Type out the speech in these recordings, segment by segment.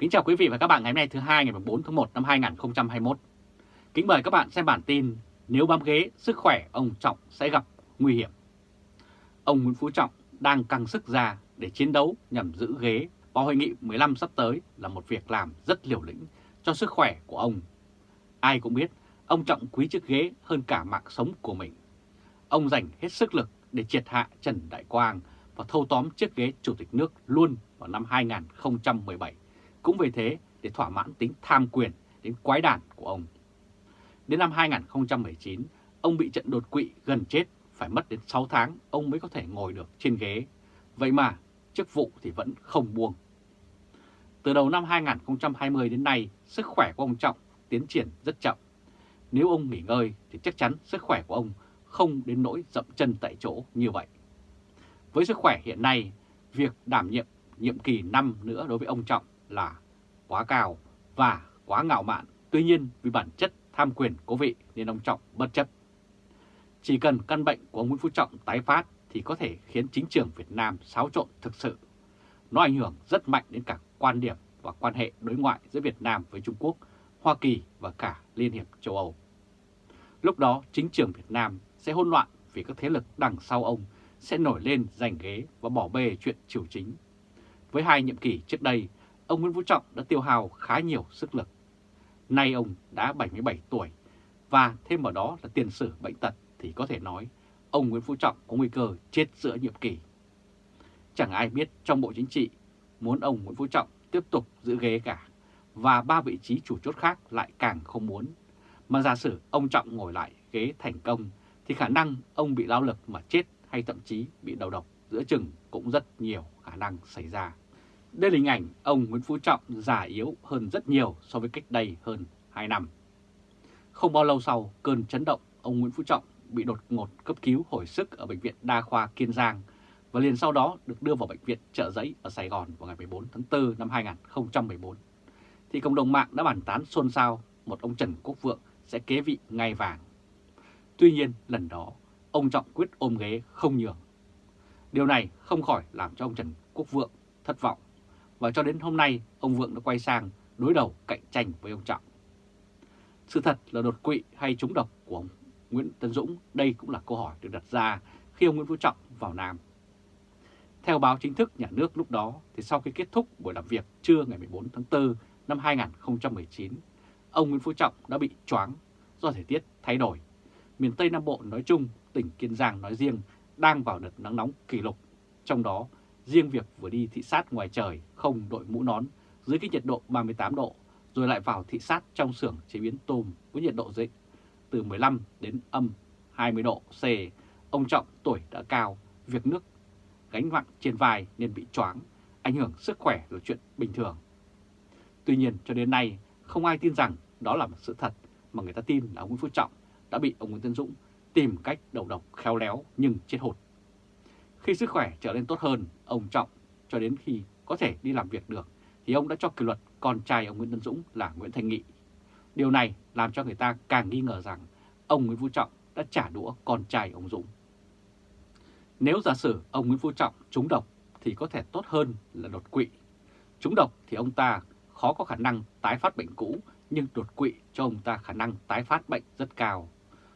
Kính chào quý vị và các bạn ngày hôm nay thứ hai ngày 4 tháng 1 năm 2021. Kính mời các bạn xem bản tin Nếu bám ghế, sức khỏe ông Trọng sẽ gặp nguy hiểm. Ông Nguyễn Phú Trọng đang căng sức ra để chiến đấu nhằm giữ ghế vào hội nghị 15 sắp tới là một việc làm rất liều lĩnh cho sức khỏe của ông. Ai cũng biết ông Trọng quý chiếc ghế hơn cả mạng sống của mình. Ông dành hết sức lực để triệt hạ Trần Đại Quang và thâu tóm chiếc ghế Chủ tịch nước luôn vào năm 2017 cũng vì thế để thỏa mãn tính tham quyền đến quái đản của ông. Đến năm 2019, ông bị trận đột quỵ gần chết, phải mất đến 6 tháng ông mới có thể ngồi được trên ghế. Vậy mà chức vụ thì vẫn không buông. Từ đầu năm 2020 đến nay, sức khỏe của ông Trọng tiến triển rất chậm. Nếu ông nghỉ ngơi thì chắc chắn sức khỏe của ông không đến nỗi dậm chân tại chỗ như vậy. Với sức khỏe hiện nay, việc đảm nhiệm nhiệm kỳ năm nữa đối với ông Trọng là quá cao và quá ngạo mạn. Tuy nhiên vì bản chất tham quyền cố vị nên ông Trọng bất chấp. Chỉ cần căn bệnh của ông Nguyễn Phú Trọng tái phát thì có thể khiến chính trường Việt Nam xáo trộn thực sự. Nó ảnh hưởng rất mạnh đến cả quan điểm và quan hệ đối ngoại giữa Việt Nam với Trung Quốc, Hoa Kỳ và cả Liên hiệp châu Âu. Lúc đó chính trường Việt Nam sẽ hỗn loạn vì các thế lực đằng sau ông sẽ nổi lên giành ghế và bỏ bê chuyện triều chính. Với hai nhiệm kỳ trước đây, ông Nguyễn Phú Trọng đã tiêu hào khá nhiều sức lực. Nay ông đã 77 tuổi, và thêm vào đó là tiền sử bệnh tật thì có thể nói ông Nguyễn Phú Trọng có nguy cơ chết giữa nhiệm kỳ. Chẳng ai biết trong Bộ Chính trị muốn ông Nguyễn Phú Trọng tiếp tục giữ ghế cả, và ba vị trí chủ chốt khác lại càng không muốn. Mà giả sử ông Trọng ngồi lại ghế thành công, thì khả năng ông bị lao lực mà chết hay thậm chí bị đầu độc giữa chừng cũng rất nhiều khả năng xảy ra. Đây là hình ảnh ông Nguyễn Phú Trọng già yếu hơn rất nhiều so với cách đây hơn 2 năm. Không bao lâu sau cơn chấn động, ông Nguyễn Phú Trọng bị đột ngột cấp cứu hồi sức ở Bệnh viện Đa khoa Kiên Giang và liền sau đó được đưa vào Bệnh viện Trợ Giấy ở Sài Gòn vào ngày 14 tháng 4 năm 2014. Thì cộng đồng mạng đã bàn tán xôn xao một ông Trần Quốc Vượng sẽ kế vị ngai vàng. Tuy nhiên lần đó ông Trọng quyết ôm ghế không nhường. Điều này không khỏi làm cho ông Trần Quốc Vượng thất vọng và cho đến hôm nay ông Vượng đã quay sang đối đầu cạnh tranh với ông Trọng. Sự thật là đột quỵ hay trúng độc của ông Nguyễn Tân Dũng, đây cũng là câu hỏi được đặt ra khi ông Nguyễn Phú Trọng vào Nam. Theo báo chính thức nhà nước lúc đó, thì sau khi kết thúc buổi làm việc trưa ngày 14 tháng 4 năm 2019, ông Nguyễn Phú Trọng đã bị choáng do thời tiết thay đổi. Miền Tây Nam Bộ nói chung, tỉnh Kiên Giang nói riêng đang vào đợt nắng nóng kỷ lục. Trong đó, riêng việc vừa đi thị sát ngoài trời không đội mũ nón dưới cái nhiệt độ 38 độ, rồi lại vào thị sát trong xưởng chế biến tôm với nhiệt độ dịch từ 15 đến âm 20 độ C. Ông Trọng tuổi đã cao, việc nước gánh nặng trên vai nên bị choáng, ảnh hưởng sức khỏe là chuyện bình thường. Tuy nhiên cho đến nay không ai tin rằng đó là một sự thật mà người ta tin là ông Nguyễn Phú Trọng đã bị ông Nguyễn Tân Dũng tìm cách đầu độc khéo léo nhưng chết hụt. Khi sức khỏe trở nên tốt hơn, ông Trọng cho đến khi có thể đi làm việc được thì ông đã cho kỷ luật con trai ông Nguyễn Tân Dũng là Nguyễn Thành Nghị. Điều này làm cho người ta càng nghi ngờ rằng ông Nguyễn Phú Trọng đã trả đũa con trai ông Dũng. Nếu giả sử ông Nguyễn Phú Trọng trúng độc thì có thể tốt hơn là đột quỵ. Trúng độc thì ông ta khó có khả năng tái phát bệnh cũ, nhưng đột quỵ cho ông ta khả năng tái phát bệnh rất cao.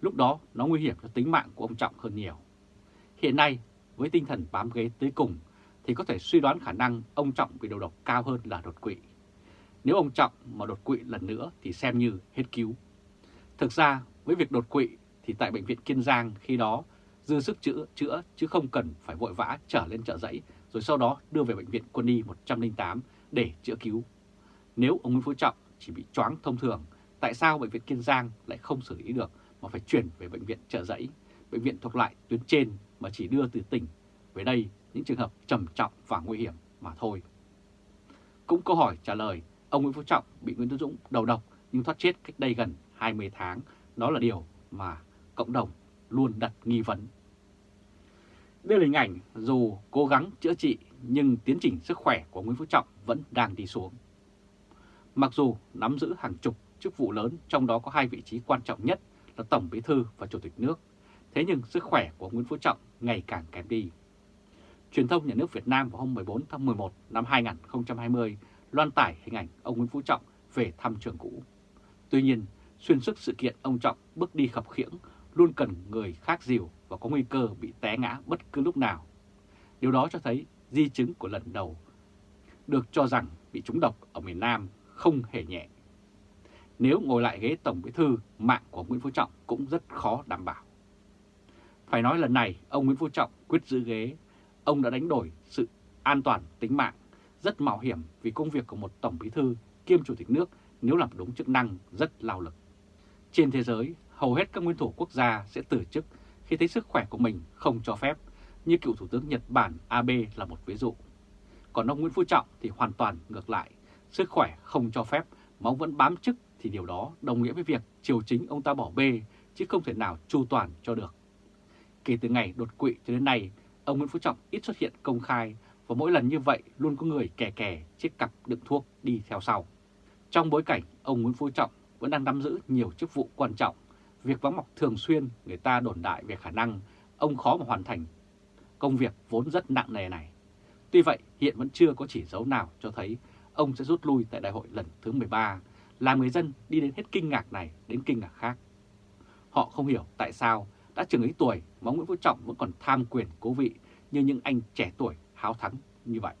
Lúc đó nó nguy hiểm cho tính mạng của ông Trọng hơn nhiều. Hiện nay, với tinh thần bám ghế tới cùng, thì có thể suy đoán khả năng ông Trọng bị đầu độc cao hơn là đột quỵ. Nếu ông Trọng mà đột quỵ lần nữa thì xem như hết cứu. Thực ra, với việc đột quỵ thì tại Bệnh viện Kiên Giang khi đó dư sức chữa, chữa chứ không cần phải vội vã trở lên chợ dãy rồi sau đó đưa về Bệnh viện Quân y 108 để chữa cứu. Nếu ông Nguyễn Phú Trọng chỉ bị choáng thông thường, tại sao Bệnh viện Kiên Giang lại không xử lý được mà phải chuyển về Bệnh viện chợ dãy, bệnh viện thuộc lại tuyến trên mà chỉ đưa từ tỉnh về đây những trường hợp trầm trọng và nguy hiểm mà thôi. Cũng câu hỏi trả lời, ông Nguyễn Phú Trọng bị Nguyễn tuấn Dũng đầu độc nhưng thoát chết cách đây gần 20 tháng, đó là điều mà cộng đồng luôn đặt nghi vấn. Đây là hình ảnh dù cố gắng chữa trị nhưng tiến trình sức khỏe của Nguyễn Phú Trọng vẫn đang đi xuống. Mặc dù nắm giữ hàng chục chức vụ lớn, trong đó có hai vị trí quan trọng nhất là Tổng Bí Thư và Chủ tịch nước, thế nhưng sức khỏe của Nguyễn Phú Trọng ngày càng kém đi. Truyền thông nhà nước Việt Nam vào hôm 14 tháng 11 năm 2020 loan tải hình ảnh ông Nguyễn Phú Trọng về thăm trường cũ. Tuy nhiên, xuyên suốt sự kiện ông Trọng bước đi khập khiễng luôn cần người khác dìu và có nguy cơ bị té ngã bất cứ lúc nào. Điều đó cho thấy di chứng của lần đầu được cho rằng bị trúng độc ở miền Nam không hề nhẹ. Nếu ngồi lại ghế Tổng Bí Thư, mạng của Nguyễn Phú Trọng cũng rất khó đảm bảo. Phải nói lần này, ông Nguyễn Phú Trọng quyết giữ ghế. Ông đã đánh đổi sự an toàn tính mạng, rất mạo hiểm vì công việc của một Tổng Bí Thư kiêm Chủ tịch nước nếu làm đúng chức năng rất lao lực. Trên thế giới, hầu hết các nguyên thủ quốc gia sẽ từ chức khi thấy sức khỏe của mình không cho phép, như cựu Thủ tướng Nhật Bản Abe là một ví dụ. Còn ông Nguyễn Phú Trọng thì hoàn toàn ngược lại, sức khỏe không cho phép mà ông vẫn bám chức thì điều đó đồng nghĩa với việc triều chính ông ta bỏ bê chứ không thể nào chu toàn cho được. Kể từ ngày đột quỵ cho đến nay, ông Nguyễn Phú Trọng ít xuất hiện công khai và mỗi lần như vậy luôn có người kè kè chiếc cặp đựng thuốc đi theo sau. Trong bối cảnh ông Nguyễn Phú Trọng vẫn đang nắm giữ nhiều chức vụ quan trọng, việc vắng mặt thường xuyên người ta đồn đại về khả năng ông khó mà hoàn thành công việc vốn rất nặng nề này. Tuy vậy, hiện vẫn chưa có chỉ dấu nào cho thấy ông sẽ rút lui tại đại hội lần thứ 13, làm người dân đi đến hết kinh ngạc này đến kinh ngạc khác. Họ không hiểu tại sao đã chừng ấy tuổi mà Nguyễn Phú Trọng vẫn còn tham quyền cố vị như những anh trẻ tuổi háo thắng như vậy.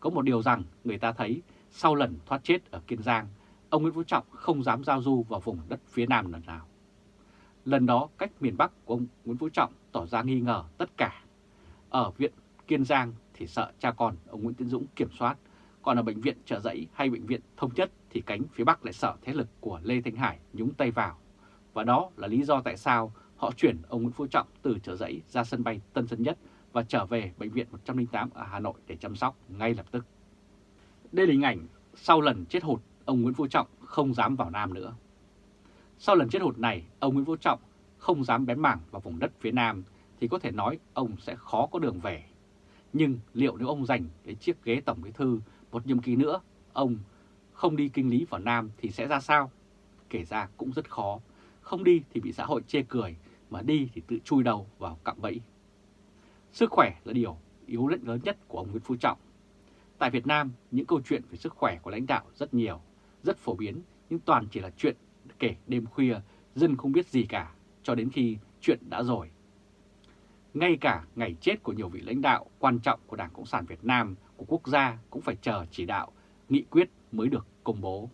Có một điều rằng người ta thấy sau lần thoát chết ở Kiên Giang, ông Nguyễn Phú Trọng không dám giao du vào vùng đất phía Nam lần nào. Lần đó cách miền Bắc của ông Nguyễn Phú Trọng tỏ ra nghi ngờ tất cả. Ở viện Kiên Giang thì sợ cha con ông Nguyễn Tiến Dũng kiểm soát, còn ở bệnh viện trợ giấy hay bệnh viện thông chất thì cánh phía Bắc lại sợ thế lực của Lê Thanh Hải nhúng tay vào. Và đó là lý do tại sao họ chuyển ông Nguyễn Phú Trọng từ chợ giấy ra sân bay Tân Sơn Nhất và trở về Bệnh viện 108 ở Hà Nội để chăm sóc ngay lập tức. Đây là hình ảnh sau lần chết hụt, ông Nguyễn Phú Trọng không dám vào Nam nữa. Sau lần chết hụt này, ông Nguyễn Phú Trọng không dám bén mảng vào vùng đất phía Nam thì có thể nói ông sẽ khó có đường về. Nhưng liệu nếu ông giành cái chiếc ghế Tổng Bí Thư một nhiệm kỳ nữa, ông không đi kinh lý vào Nam thì sẽ ra sao? Kể ra cũng rất khó, không đi thì bị xã hội chê cười, mà đi thì tự chui đầu vào cạm bẫy. Sức khỏe là điều yếu lệnh lớn nhất của ông Nguyễn Phú Trọng. Tại Việt Nam, những câu chuyện về sức khỏe của lãnh đạo rất nhiều, rất phổ biến, nhưng toàn chỉ là chuyện kể đêm khuya, dân không biết gì cả, cho đến khi chuyện đã rồi. Ngay cả ngày chết của nhiều vị lãnh đạo quan trọng của Đảng Cộng sản Việt Nam, của quốc gia cũng phải chờ chỉ đạo, nghị quyết mới được công bố.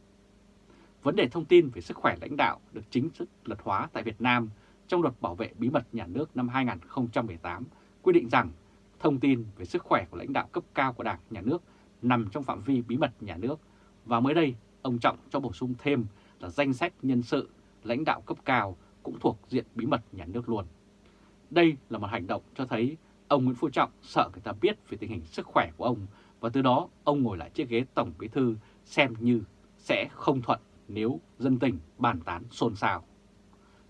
Vấn đề thông tin về sức khỏe lãnh đạo được chính thức luật hóa tại Việt Nam trong luật bảo vệ bí mật nhà nước năm 2018 quy định rằng thông tin về sức khỏe của lãnh đạo cấp cao của Đảng, Nhà nước nằm trong phạm vi bí mật nhà nước và mới đây ông Trọng cho bổ sung thêm là danh sách nhân sự lãnh đạo cấp cao cũng thuộc diện bí mật nhà nước luôn. Đây là một hành động cho thấy ông Nguyễn Phú Trọng sợ người ta biết về tình hình sức khỏe của ông và từ đó ông ngồi lại chiếc ghế Tổng Bí Thư xem như sẽ không thuận nếu dân tình bàn tán xôn xao.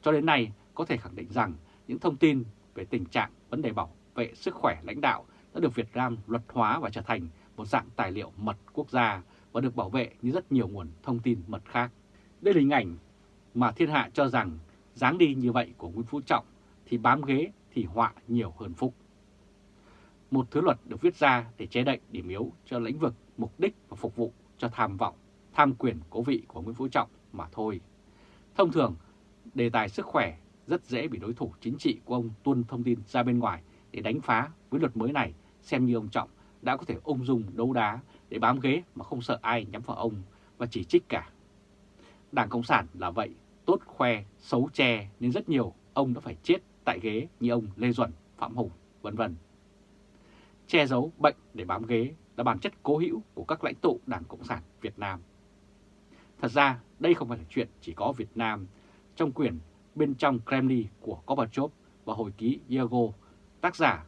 Cho đến nay có thể khẳng định rằng những thông tin về tình trạng vấn đề bảo vệ sức khỏe lãnh đạo đã được Việt Nam luật hóa và trở thành một dạng tài liệu mật quốc gia và được bảo vệ như rất nhiều nguồn thông tin mật khác. Đây là hình ảnh mà thiên hạ cho rằng dáng đi như vậy của Nguyễn Phú Trọng thì bám ghế thì họa nhiều hơn phúc. Một thứ luật được viết ra để che đậy điểm yếu cho lĩnh vực mục đích và phục vụ cho tham vọng, tham quyền cố vị của Nguyễn Phú Trọng mà thôi. Thông thường, đề tài sức khỏe rất dễ bị đối thủ chính trị của ông tuân thông tin ra bên ngoài để đánh phá với luật mới này xem như ông Trọng đã có thể ung dung đấu đá để bám ghế mà không sợ ai nhắm vào ông và chỉ trích cả. Đảng Cộng sản là vậy, tốt khoe, xấu che nên rất nhiều ông đã phải chết tại ghế như ông Lê Duẩn, Phạm Hùng, vân vân. Che giấu bệnh để bám ghế là bản chất cố hữu của các lãnh tụ Đảng Cộng sản Việt Nam. Thật ra đây không phải là chuyện chỉ có Việt Nam. Trong quyển Bên trong Kremlin của Gorbachev và hồi ký Yago, tác giả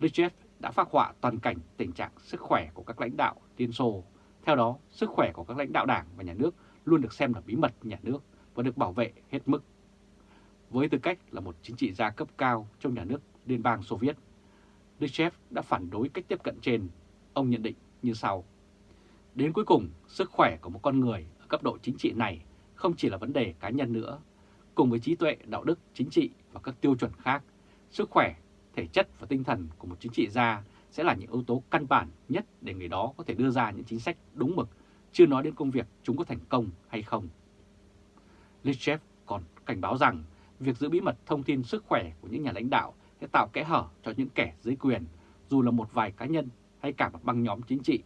Richard đã phát họa toàn cảnh tình trạng sức khỏe của các lãnh đạo Liên Xô. Theo đó, sức khỏe của các lãnh đạo đảng và nhà nước luôn được xem là bí mật nhà nước và được bảo vệ hết mức. Với tư cách là một chính trị gia cấp cao trong nhà nước Liên bang Xô Viết, Khrushchev đã phản đối cách tiếp cận trên. Ông nhận định như sau. Đến cuối cùng, sức khỏe của một con người ở cấp độ chính trị này không chỉ là vấn đề cá nhân nữa. Cùng với trí tuệ, đạo đức, chính trị và các tiêu chuẩn khác, sức khỏe, thể chất và tinh thần của một chính trị gia sẽ là những yếu tố căn bản nhất để người đó có thể đưa ra những chính sách đúng mực, chưa nói đến công việc chúng có thành công hay không. Lichev còn cảnh báo rằng việc giữ bí mật thông tin sức khỏe của những nhà lãnh đạo sẽ tạo kẽ hở cho những kẻ dưới quyền, dù là một vài cá nhân hay cả một băng nhóm chính trị,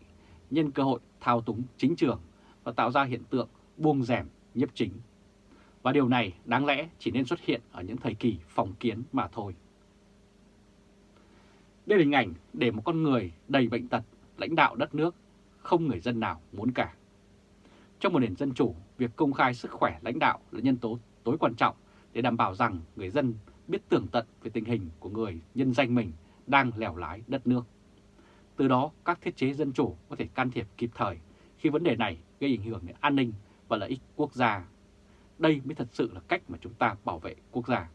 nhân cơ hội thao túng chính trường và tạo ra hiện tượng buông rèm nhấp chính. Và điều này đáng lẽ chỉ nên xuất hiện ở những thời kỳ phòng kiến mà thôi. Đây là hình ảnh để một con người đầy bệnh tật lãnh đạo đất nước, không người dân nào muốn cả. Trong một nền dân chủ, việc công khai sức khỏe lãnh đạo là nhân tố tối quan trọng để đảm bảo rằng người dân biết tường tận về tình hình của người nhân danh mình đang lèo lái đất nước. Từ đó, các thiết chế dân chủ có thể can thiệp kịp thời khi vấn đề này gây ảnh hưởng đến an ninh và lợi ích quốc gia. Đây mới thật sự là cách mà chúng ta bảo vệ quốc gia.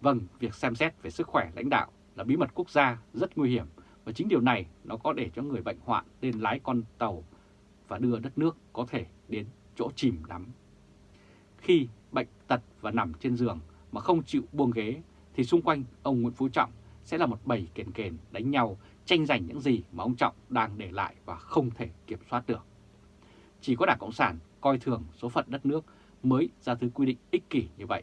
Vâng, việc xem xét về sức khỏe lãnh đạo là bí mật quốc gia rất nguy hiểm và chính điều này nó có để cho người bệnh hoạn lên lái con tàu và đưa đất nước có thể đến chỗ chìm đắm. Khi bệnh tật và nằm trên giường mà không chịu buông ghế thì xung quanh ông Nguyễn Phú Trọng sẽ là một bầy kền kền đánh nhau tranh giành những gì mà ông Trọng đang để lại và không thể kiểm soát được. Chỉ có Đảng Cộng sản coi thường số phận đất nước mới ra thứ quy định ích kỷ như vậy.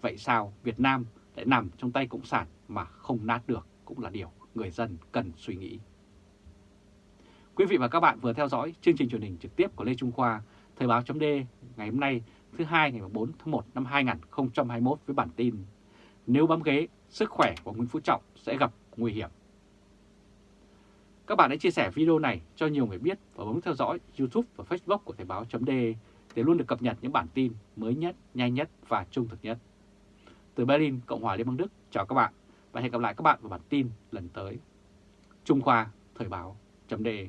Vậy sao Việt Nam lại nằm trong tay Cộng sản mà không nát được cũng là điều người dân cần suy nghĩ. Quý vị và các bạn vừa theo dõi chương trình truyền hình trực tiếp của Lê Trung Khoa, Thời báo chấm ngày hôm nay thứ hai ngày 4 tháng 1 năm 2021 với bản tin Nếu bám ghế, sức khỏe của Nguyễn Phú Trọng sẽ gặp nguy hiểm. Các bạn hãy chia sẻ video này cho nhiều người biết và bấm theo dõi YouTube và Facebook của Thời báo chấm để luôn được cập nhật những bản tin mới nhất, nhanh nhất và trung thực nhất. Từ Berlin, Cộng hòa Liên bang Đức, chào các bạn và hẹn gặp lại các bạn vào bản tin lần tới. Trung Khoa Thời báo chấm đề.